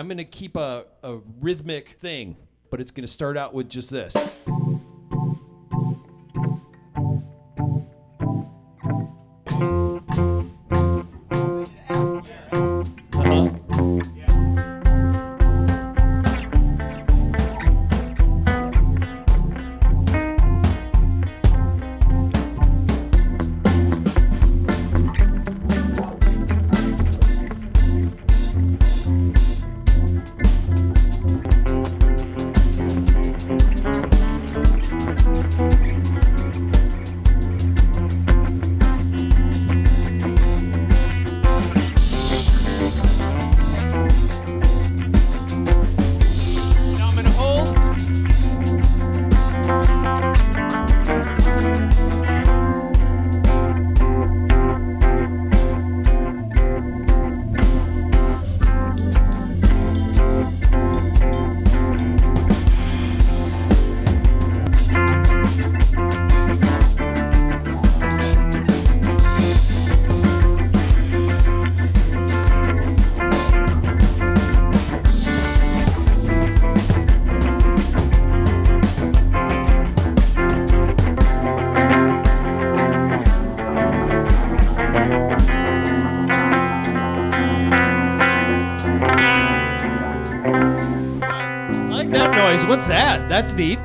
I'm gonna keep a, a rhythmic thing, but it's gonna start out with just this. That noise. What's that? That's neat.